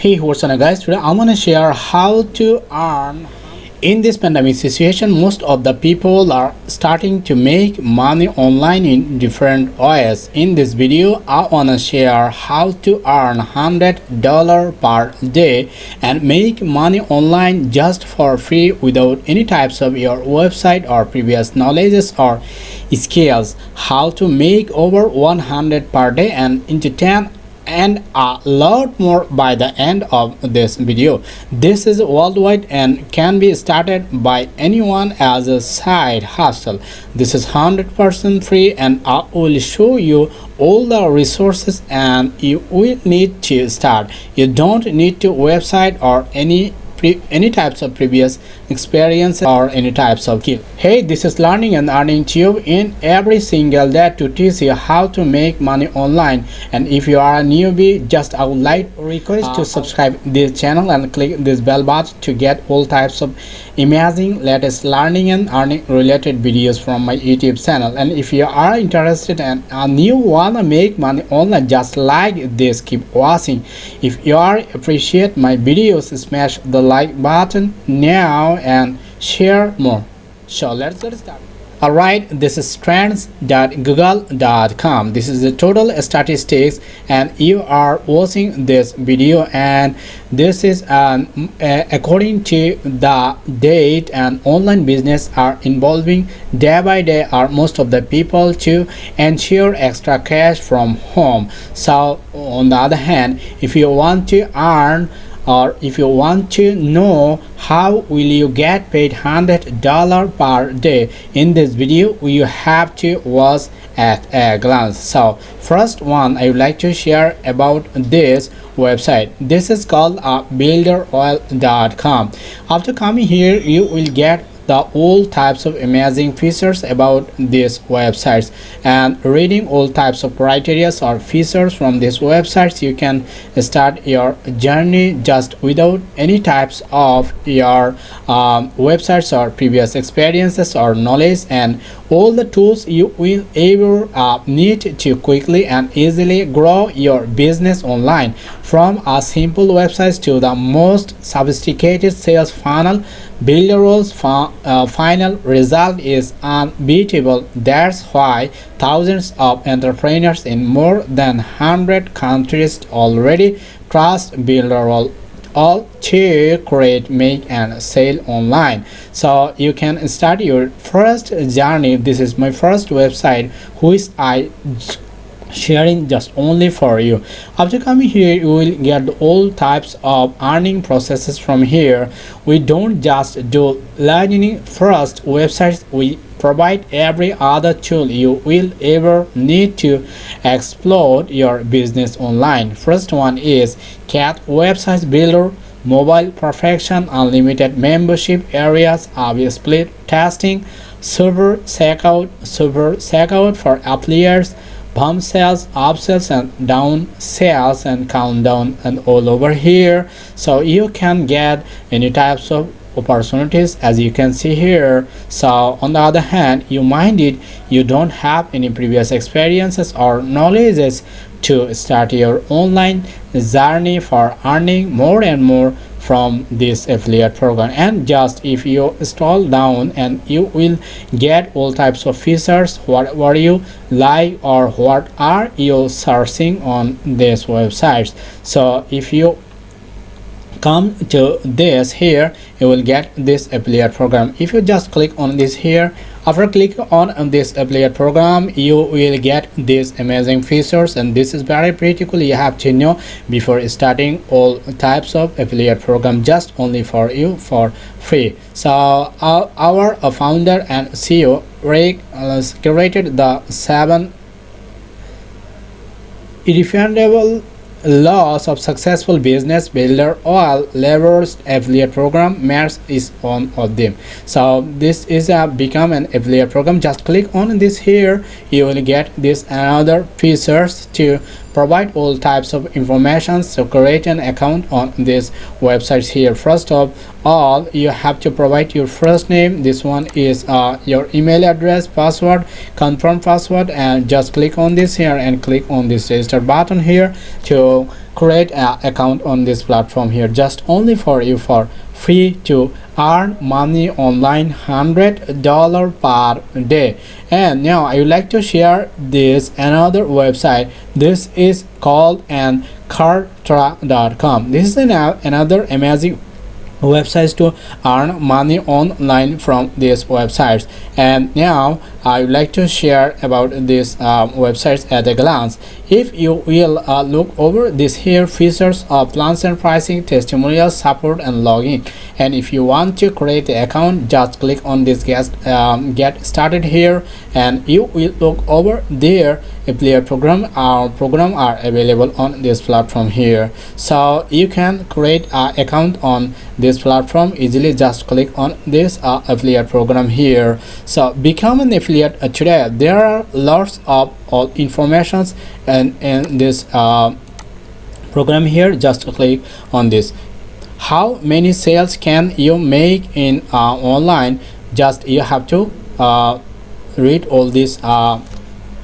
Hey what's up guys? Today I'm gonna share how to earn in this pandemic situation. Most of the people are starting to make money online in different ways. In this video I wanna share how to earn hundred dollar per day and make money online just for free without any types of your website or previous knowledges or skills. How to make over 100 per day and into 10 and a lot more by the end of this video. This is worldwide and can be started by anyone as a side hustle. This is 100% free and i will show you all the resources and you will need to start. You don't need to website or any any types of previous experience or any types of skill hey this is learning and earning tube in every single day to teach you how to make money online. And if you are a newbie just i would like request to ah. subscribe this channel and click this bell button to get all types of amazing latest learning and earning related videos from my youtube channel. And if you are interested and, and you wanna make money online just like this keep watching. If you are appreciate my videos smash the like button now and share more so let's get started Alright, this is trends.google.com. This is the total statistics and you are watching this video and this is um, uh, according to the date and online business are involving day by day are most of the people to ensure extra cash from home. So on the other hand, if you want to earn or if you want to know how will you get paid hundred dollar per day in this video you have to watch at a glance. So first one i would like to share about this website. This is called uh, builderall.com after coming here you will get the all types of amazing features about these websites. And reading all types of criteria or features from these websites you can start your journey just without any types of your um, websites or previous experiences or knowledge. And all the tools you will ever uh, need to quickly and easily grow your business online. From a simple website to the most sophisticated sales funnel Builderall's uh, final result is unbeatable. That's why thousands of entrepreneurs in more than 100 countries already trust Builderall all to create make and sell online. So you can start your first journey. This is my first website which i sharing just only for you. After coming here you will get all types of earning processes from here. We don't just do learning first. Websites we provide every other tool you will ever need to explode your business online. First one is cat website builder mobile perfection unlimited membership areas A/B split testing server checkout server checkout for affiliates pump sales up sales and down sales and countdown and all over here. So you can get any types of opportunities as you can see here. So on the other hand you mind it you don't have any previous experiences or knowledges to start your online journey for earning more and more from this affiliate program. And just if you scroll down and you will get all types of features what you like or what are you searching on this websites so if you come to this here you will get this affiliate program. If you just click on this here after click on this affiliate program you will get these amazing features and this is very cool you have to know before starting all types of affiliate program just only for you for free. So our, founder and ceo rick uh, created the seven irrefutable laws of successful business builder all levers affiliate program MERS is one of them. So this is a become an affiliate program. Just click on this here. You will get this another features to provide all types of information so create an account on this website here. First of all you have to provide your first name. This one is uh, your email address password confirm password and just click on this here and click on this register button here to create an account on this platform here. Just only for you for free to earn money online hundred dollar per day. And now i would like to share this another website. This is called an kartra.com this is an, another amazing websites to earn money online from these websites. And now I would like to share about these uh, websites at a glance. If you will uh, look over these here features of plans and pricing testimonials support and login. And if you want to create an account just click on this get, um, get started here. And you will look over there affiliate program. Our program are available on this platform here. So you can create an account on this platform. Easily just click on this uh, affiliate program here. So become an affiliate uh, today. There are lots of all informations and in this uh, program here. Just click on this. How many sales can you make in uh, online? Just you have to uh, read all these uh,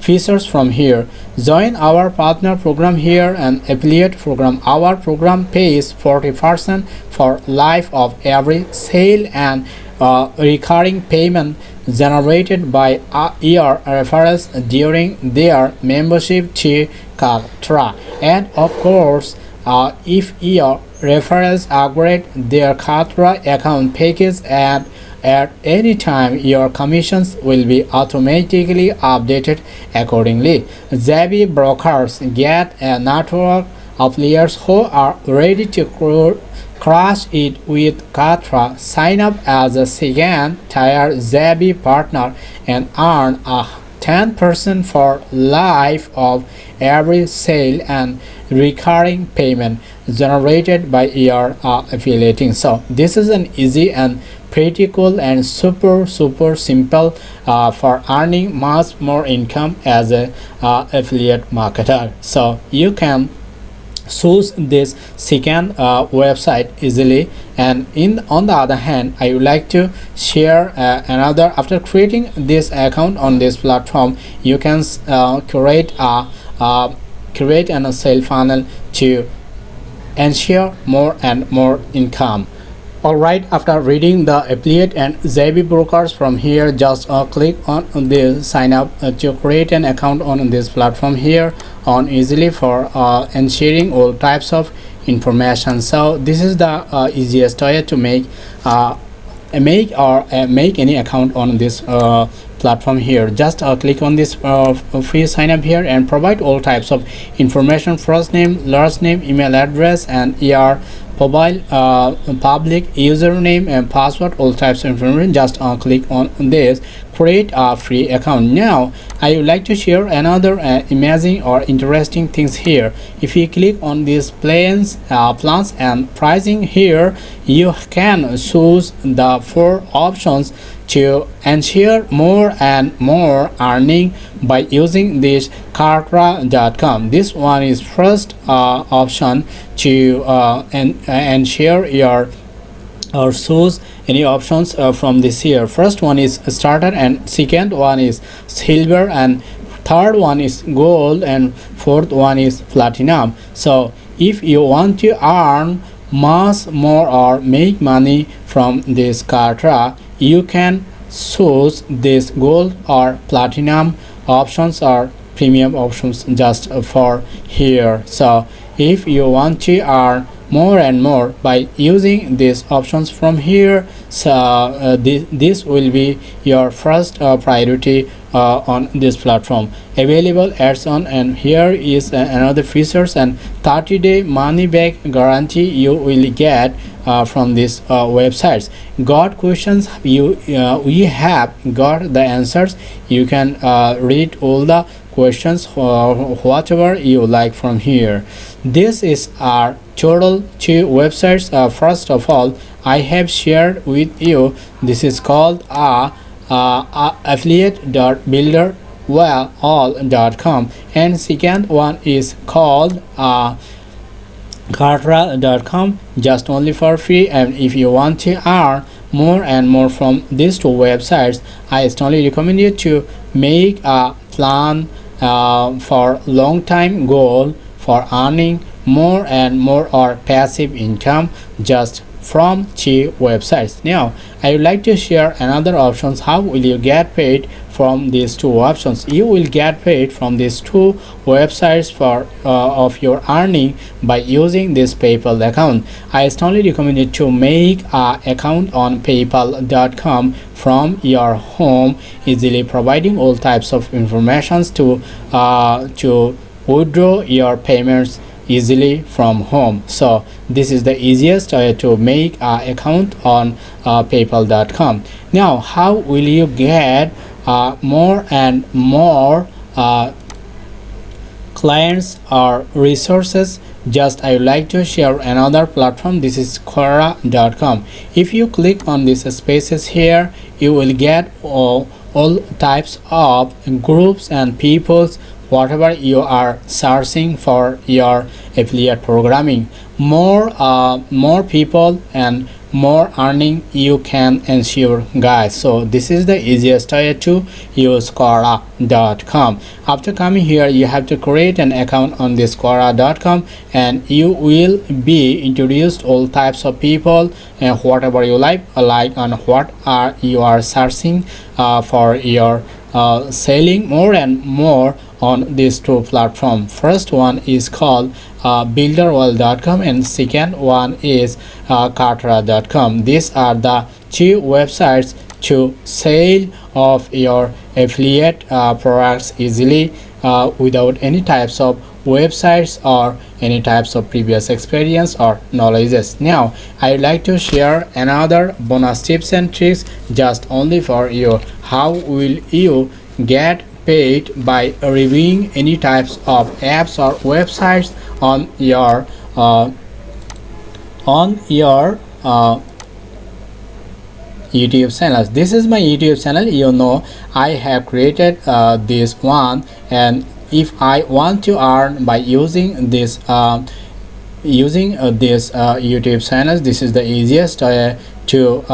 features from here. Join our partner program here and affiliate program. Our program pays 40 percent for life of every sale and uh, recurring payment generated by your referrals during their membership to Kartra and of course uh, if your referrals upgrade their Kartra account package and at any time, your commissions will be automatically updated accordingly. JV brokers get a network of players who are ready to crush it with Kartra. Sign up as a second tier JV partner and earn a 10% for life of every sale and recurring payment generated by your uh, affiliating. So this is an easy and pretty cool and super super simple uh, for earning much more income as a uh, affiliate marketer. So you can choose this second uh, website easily. And in on the other hand i would like to share uh, another after creating this account on this platform you can uh, create a uh, create an sale funnel to ensure more and more income Alright, after reading the affiliate and JV brokers from here, just uh, click on the sign up uh, to create an account on this platform here on easily for uh, and sharing all types of information. So this is the uh, easiest way to make uh, make or uh, make any account on this platform here just uh, click on this uh, free sign up here and provide all types of information first name last name email address and er mobile uh, public username and password all types of information. Just uh, click on this. Create a free account. Now i would like to share another uh, amazing or interesting things here. If you click on these plans uh, plans and pricing here you can choose the four options to ensure more and more earning by using this kartra.com this one is first uh, option to uh, and ensure your or choose any options uh, from this here first one is starter and second one is silver and third one is gold and fourth one is platinum. So if you want to earn much more or make money from this Kartra you can choose this gold or platinum. Options or premium options just for here. So if you want to earn more and more by using these options from here. So uh, this, this will be your first uh, priority uh, on this platform. Available ads on and here is uh, another features and 30 day money back guarantee you will get uh, from these uh, websites. Got questions you we have got the answers. You can read all the questions or whatever you like from here. This is our total two websites uh, first of all i have shared with you this is called a, a affiliate.builder well all.com and second one is called uh, Kartra.com just only for free. And if you want to earn more and more from these two websites I strongly recommend you to make a plan uh, for long time goal for earning more and more are passive income just from cheap websites. Now i would like to share another options. How will you get paid from these two options? You will get paid from these two websites for uh, of your earning by using this paypal account. I strongly recommend you to make a account on paypal.com from your home easily providing all types of informations to uh, to withdraw your payments easily from home. So this is the easiest way to make an account on uh, paypal.com now how will you get uh, more and more uh, clients or resources? Just I would like to share another platform. This is Quora.com if you click on these spaces here you will get all, all types of groups and peoples whatever you are searching for your affiliate programming more uh, more people and more earning you can ensure guys. So this is the easiest way to use quora.com after coming here you have to create an account on this quora.com and you will be introduced all types of people and whatever you like like on what are you are searching uh, for your uh, selling more and more on these two platforms first one is called uh, builderall.com and second one is uh, these are the two websites to sell of your affiliate uh, products easily uh, without any types of websites or any types of previous experience or knowledges. Now i would like to share another bonus tips and tricks just only for you. How will you get paid by reviewing any types of apps or websites on your uh, on your uh, youtube channels. This is my youtube channel. You know i have created uh, this one. And if i want to earn by using this uh, using uh, this uh, youtube channels this is the easiest to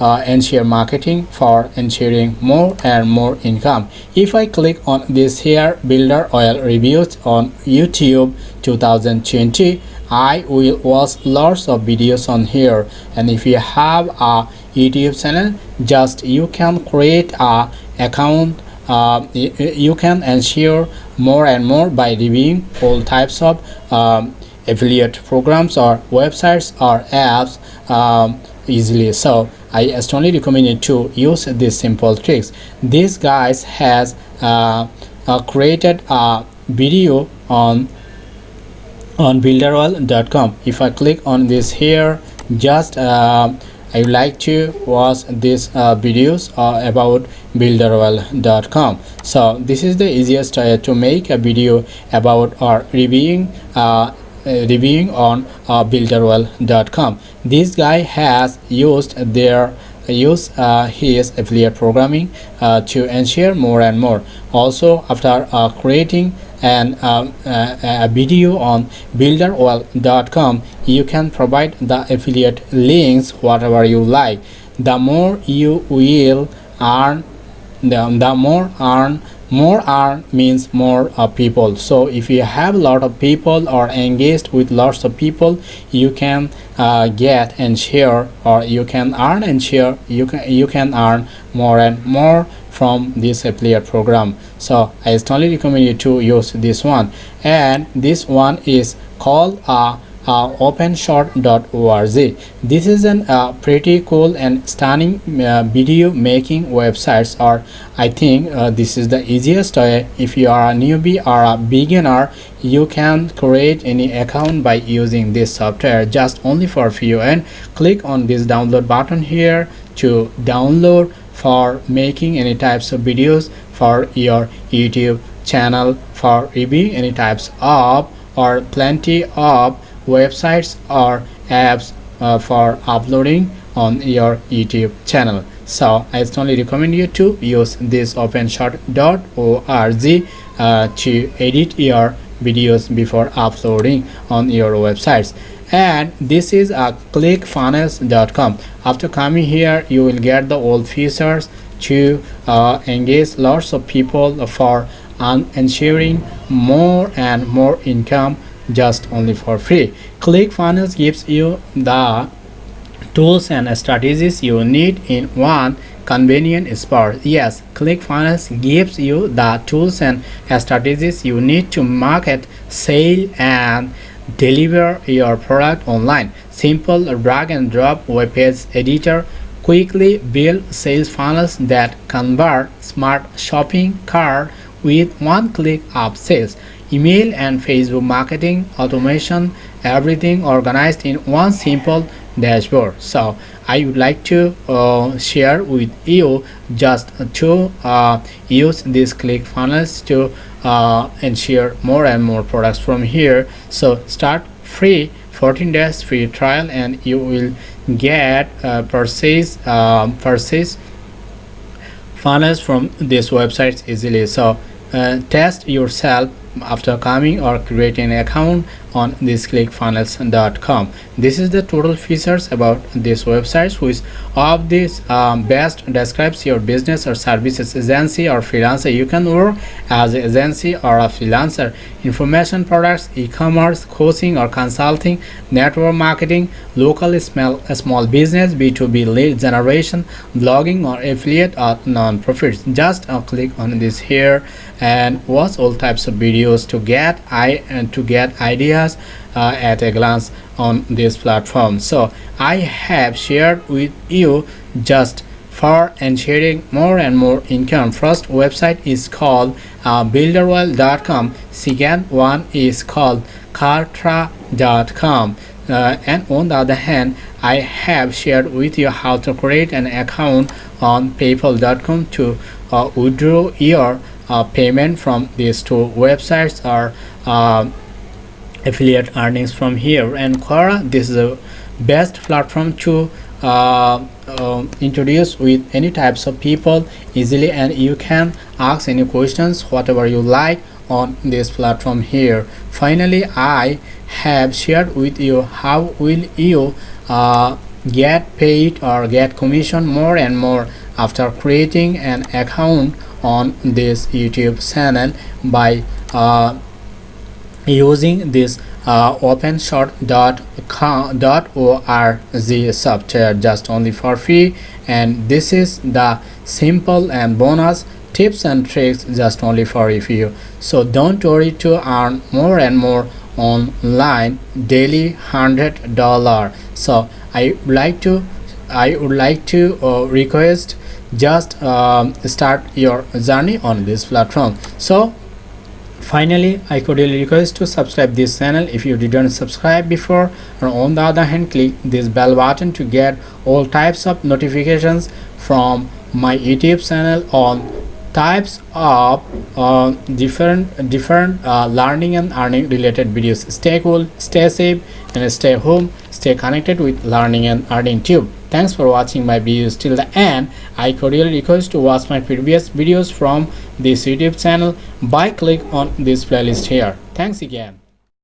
uh, ensure marketing for ensuring more and more income. If i click on this here Builderall reviews on youtube 2020 i will watch lots of videos on here. And if you have a youtube channel just you can create a account uh, you can ensure more and more by reviewing all types of um, affiliate programs or websites or apps um, easily. So I strongly recommend you to use these simple tricks. This guys has uh, uh, created a video on on builderall.com. If I click on this here, just uh, I would like to watch these uh, videos uh, about builderall.com. So this is the easiest way to make a video about or reviewing uh, uh, reviewing on uh, builderall.com this guy has used their use uh, his affiliate programming uh, to ensure more and more. Also after uh, creating an uh, a video on builderall.com you can provide the affiliate links whatever you like. The more you will earn the, the more earn more earn means more uh, people. So if you have a lot of people or engaged with lots of people you can uh, get and share or you can earn and share you can you can earn more and more from this affiliate program. So i strongly recommend you to use this one. And this one is called a uh, openshot.org this is a uh, pretty cool and stunning uh, video making websites or i think uh, this is the easiest way. If you are a newbie or a beginner you can create any account by using this software. Just only for few and click on this download button here to download for making any types of videos for your youtube channel for reviewing any types of or plenty of websites or apps uh, for uploading on your YouTube channel. So I strongly recommend you to use this openshot.org uh, to edit your videos before uploading on your websites and this is a clickfunnels.com after coming here you will get the old features to uh, engage lots of people for ensuring more and more income just only for free. Clickfunnels gives you the tools and strategies you need in one convenient spot. Yes clickfunnels gives you the tools and strategies you need to market sell and deliver your product online. Simple drag and drop web page editor quickly build sales funnels that convert smart shopping cart with one click of sales email and facebook marketing automation everything organized in one simple dashboard. So i would like to uh, share with you just to uh, use these click funnels to uh, ensure more and more products from here. So start free 14 days free trial and you will get uh, purchase um, funnels from these websites easily. So uh, test yourself after coming or creating an account on this clickfunnels.com this is the total features about this website which of this um, best describes your business or services agency or freelancer. You can work as an agency or a freelancer. Information products e-commerce coaching or consulting network marketing local small, small business b2b lead generation blogging or affiliate or non-profits. Just uh, click on this here and watch all types of videos to get i and to get ideas uh, at a glance on this platform. So i have shared with you just for and sharing more and more income. First website is called uh, builderall.com second one is called kartra.com uh, and on the other hand i have shared with you how to create an account on paypal.com to uh, withdraw your uh, payment from these two websites or uh, affiliate earnings from here. And Quora this is the best platform to uh, uh, introduce with any types of people easily. And you can ask any questions whatever you like on this platform here. Finally i have shared with you how will you uh, get paid or get commission more and more after creating an account on this youtube channel by uh, using this uh, openshot.org software just only for free. And this is the simple and bonus tips and tricks just only for you. So don't worry to earn more and more online daily hundred dollar. So i would like to i would like to uh, request just um, start your journey on this platform. So finally i cordially request to subscribe this channel if you didn't subscribe before. Or on the other hand click this bell button to get all types of notifications from my youtube channel on types of uh, different different uh, learning and earning related videos. Stay cool stay safe and stay home stay connected with learning and earning tube. Thanks for watching my videos till the end. I cordially request to watch my previous videos from this youtube channel by click on this playlist here. Thanks again